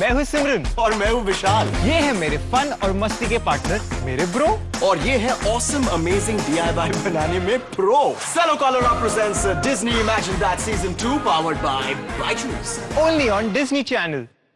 मैं हूँ सिमरन। और मैं हूँ विशाल। ये है मेरे फन और मस्ती के पार्टनर मेरे ब्रो और ये है ऑसम अमेजिंग डीआईवाई बनाने में प्रो सेलो कॉलोरा presents Disney imagine that season 2 powered by Byju's only on Disney channel